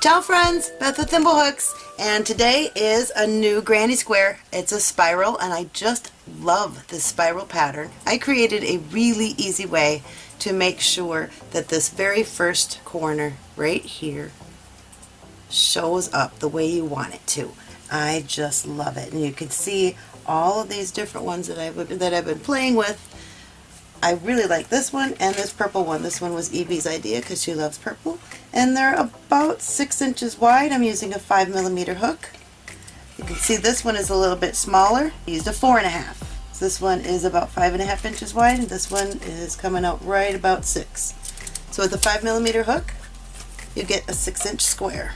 Ciao friends, Beth with Thimblehooks, and today is a new granny square. It's a spiral and I just love this spiral pattern. I created a really easy way to make sure that this very first corner right here shows up the way you want it to. I just love it and you can see all of these different ones that I've, that I've been playing with I really like this one and this purple one. This one was Evie's idea because she loves purple. And they're about six inches wide. I'm using a five millimeter hook. You can see this one is a little bit smaller. I used a four and a half. So this one is about five and a half inches wide and this one is coming out right about six. So with a five millimeter hook, you get a six inch square.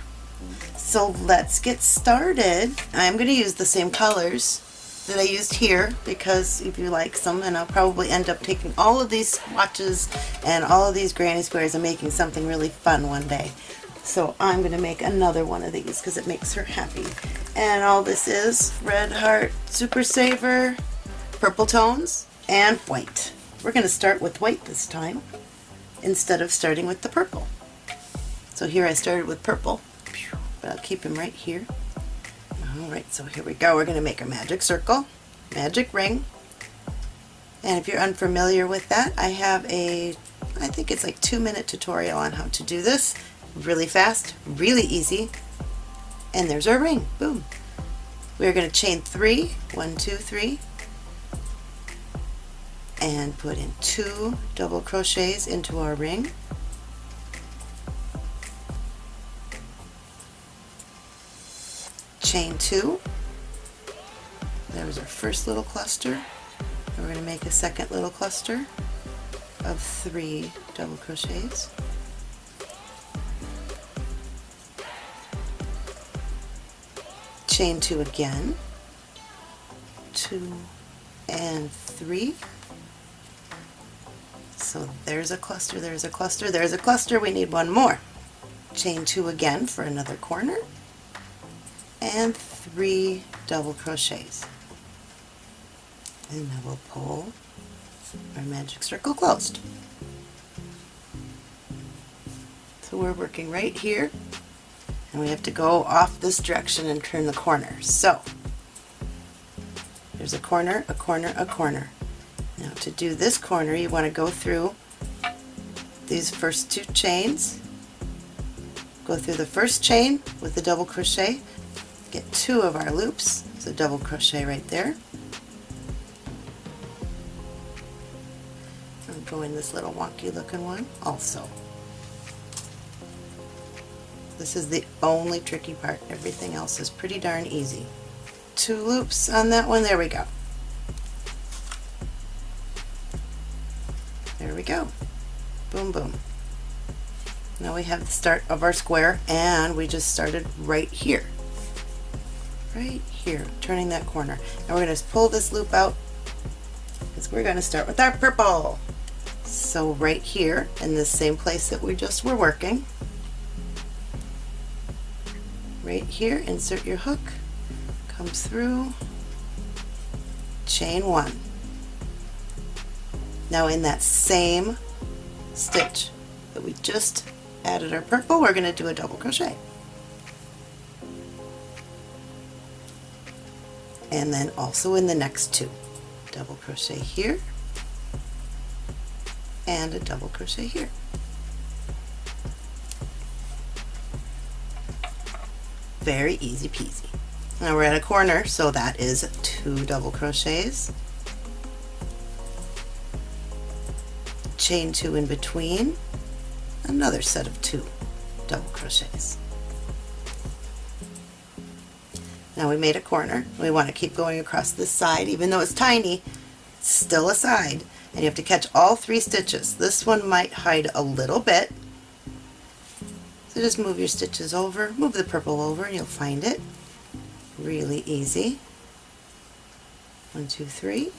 So let's get started. I'm going to use the same colors that I used here because if you like some and I'll probably end up taking all of these swatches and all of these granny squares and making something really fun one day. So I'm going to make another one of these because it makes her happy. And all this is Red Heart Super Saver, purple tones, and white. We're going to start with white this time instead of starting with the purple. So here I started with purple, but I'll keep him right here. Alright, so here we go. We're going to make a magic circle, magic ring. And if you're unfamiliar with that, I have a, I think it's like two minute tutorial on how to do this. Really fast, really easy. And there's our ring. Boom. We're going to chain three, one, two, three, and put in two double crochets into our ring. Chain two. There was our first little cluster. And we're going to make a second little cluster of three double crochets. Chain two again, two and three. So there's a cluster, there's a cluster, there's a cluster, we need one more. Chain two again for another corner and three double crochets and now we'll pull our magic circle closed. So we're working right here and we have to go off this direction and turn the corner. So there's a corner, a corner, a corner. Now to do this corner you want to go through these first two chains, go through the first chain with the double crochet get two of our loops, so double crochet right there. I'm going this little wonky looking one also. This is the only tricky part. Everything else is pretty darn easy. Two loops on that one. There we go. There we go. Boom, boom. Now we have the start of our square and we just started right here right here, turning that corner. And we're going to pull this loop out because we're going to start with our purple. So right here in the same place that we just were working, right here, insert your hook, come through, chain one. Now in that same stitch that we just added our purple, we're going to do a double crochet. And then also in the next two. Double crochet here. And a double crochet here. Very easy peasy. Now we're at a corner so that is two double crochets. Chain two in between. Another set of two double crochets Now we made a corner. We want to keep going across this side. Even though it's tiny, it's still a side. And you have to catch all three stitches. This one might hide a little bit. So just move your stitches over, move the purple over and you'll find it. Really easy. One, two, three.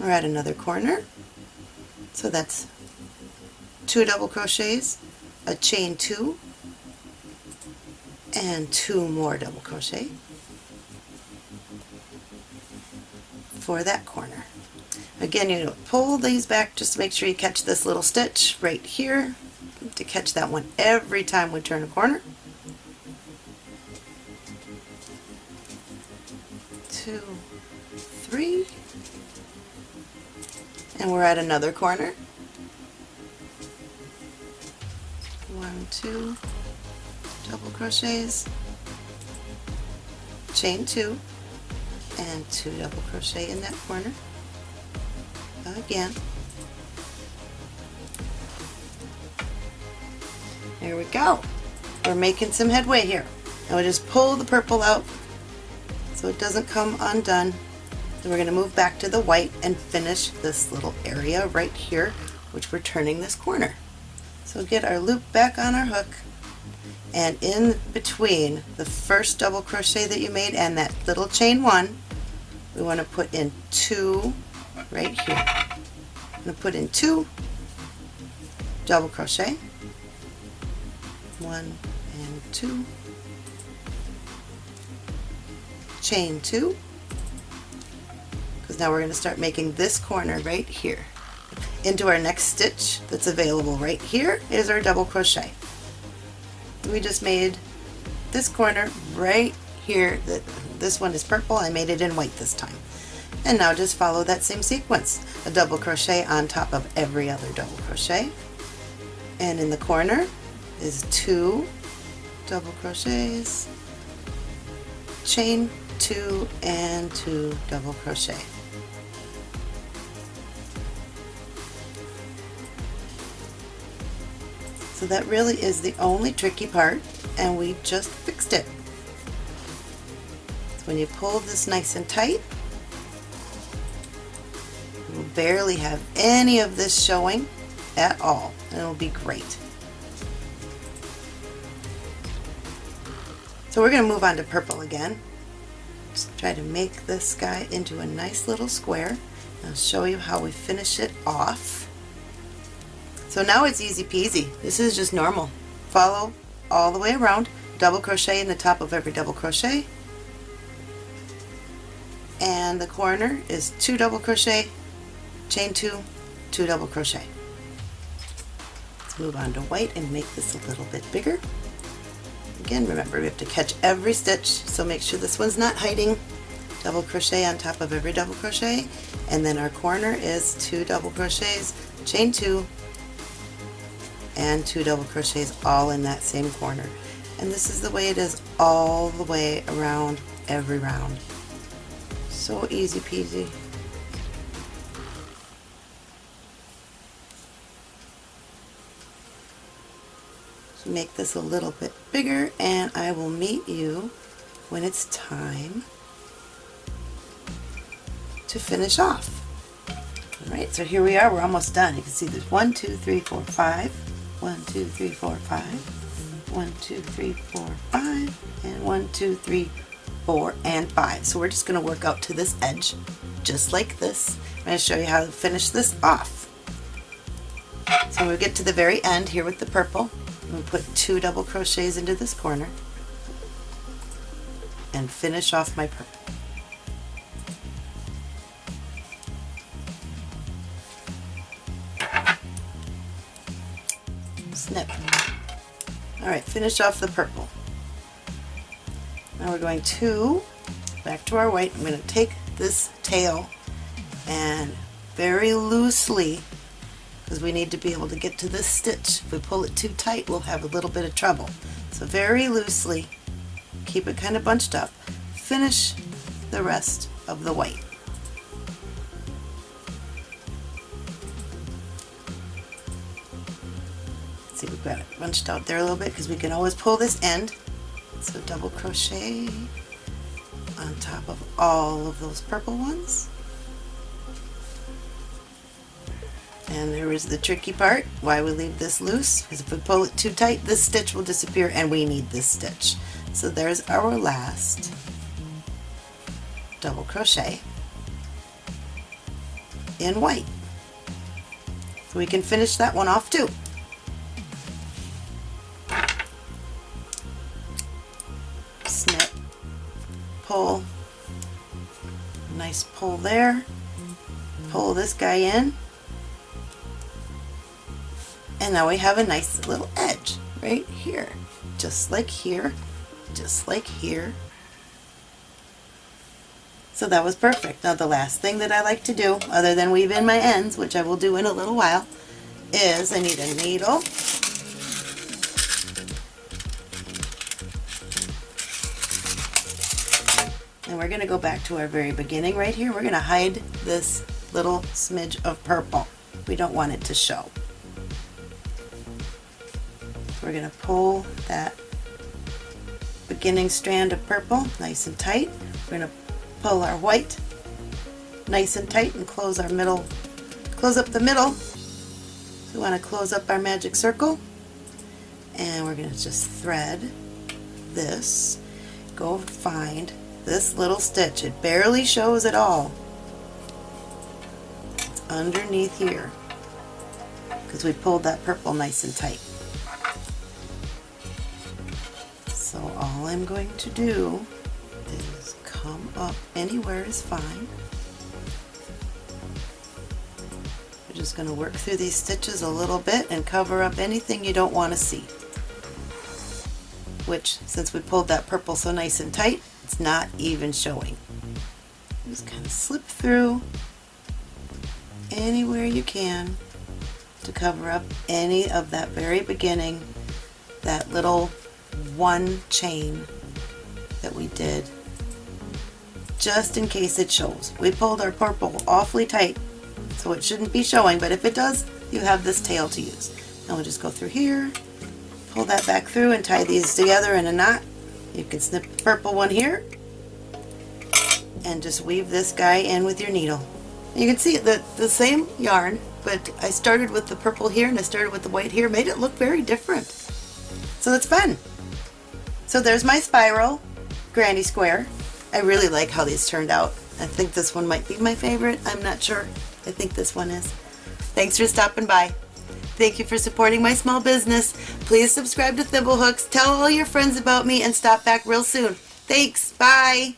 We're at another corner. So that's two double crochets, a chain two, and two more double crochet for that corner. Again, you pull these back just to make sure you catch this little stitch right here. to catch that one every time we turn a corner. Two, three, and we're at another corner. One, two, double crochets, chain two, and two double crochet in that corner. Again. There we go. We're making some headway here. Now we just pull the purple out so it doesn't come undone. Then we're going to move back to the white and finish this little area right here, which we're turning this corner. So get our loop back on our hook and in between the first double crochet that you made and that little chain one, we want to put in two right here. I'm going to put in two double crochet, one and two, chain two, because now we're going to start making this corner right here. Into our next stitch that's available right here is our double crochet. We just made this corner right here. That This one is purple, I made it in white this time. And now just follow that same sequence. A double crochet on top of every other double crochet. And in the corner is two double crochets, chain two and two double crochet. So that really is the only tricky part and we just fixed it. So when you pull this nice and tight, you will barely have any of this showing at all it'll be great. So we're going to move on to purple again. Just try to make this guy into a nice little square. I'll show you how we finish it off. So now it's easy peasy. This is just normal. Follow all the way around, double crochet in the top of every double crochet, and the corner is two double crochet, chain two, two double crochet. Let's move on to white and make this a little bit bigger. Again, remember we have to catch every stitch, so make sure this one's not hiding. Double crochet on top of every double crochet, and then our corner is two double crochets, chain two, and two double crochets all in that same corner. And this is the way it is all the way around every round. So easy peasy. So make this a little bit bigger and I will meet you when it's time to finish off. Alright, so here we are, we're almost done. You can see there's one, two, three, four, five, one, two, three, four, five, one, two, three, four, five, and one, two, three, four, and five. So we're just going to work out to this edge, just like this. I'm going to show you how to finish this off. So we get to the very end here with the purple, we put two double crochets into this corner and finish off my purple. Alright, finish off the purple. Now we're going to, back to our white, I'm going to take this tail and very loosely, because we need to be able to get to this stitch. If we pull it too tight, we'll have a little bit of trouble. So very loosely, keep it kind of bunched up, finish the rest of the white. Got it bunched out there a little bit because we can always pull this end. So double crochet on top of all of those purple ones. And there is the tricky part, why we leave this loose, because if we pull it too tight, this stitch will disappear and we need this stitch. So there's our last double crochet in white. So we can finish that one off too. Pull, nice pull there, pull this guy in, And now we have a nice little edge right here. Just like here, just like here. So that was perfect. Now the last thing that I like to do, other than weave in my ends, which I will do in a little while, is I need a needle. And we're going to go back to our very beginning right here. We're going to hide this little smidge of purple. We don't want it to show. We're going to pull that beginning strand of purple nice and tight. We're going to pull our white nice and tight and close our middle, close up the middle. We want to close up our magic circle and we're going to just thread this, go find this little stitch. It barely shows at all. Underneath here because we pulled that purple nice and tight. So all I'm going to do is come up anywhere is fine. We're just going to work through these stitches a little bit and cover up anything you don't want to see. Which, since we pulled that purple so nice and tight, it's not even showing. Just kind of slip through anywhere you can to cover up any of that very beginning, that little one chain that we did just in case it shows. We pulled our purple awfully tight so it shouldn't be showing but if it does you have this tail to use. Now we'll just go through here, pull that back through and tie these together in a knot. You can snip the purple one here and just weave this guy in with your needle. You can see that the same yarn but I started with the purple here and I started with the white here made it look very different. So that's fun. So there's my spiral granny square. I really like how these turned out. I think this one might be my favorite. I'm not sure. I think this one is. Thanks for stopping by. Thank you for supporting my small business. Please subscribe to Thimblehooks, tell all your friends about me, and stop back real soon. Thanks. Bye.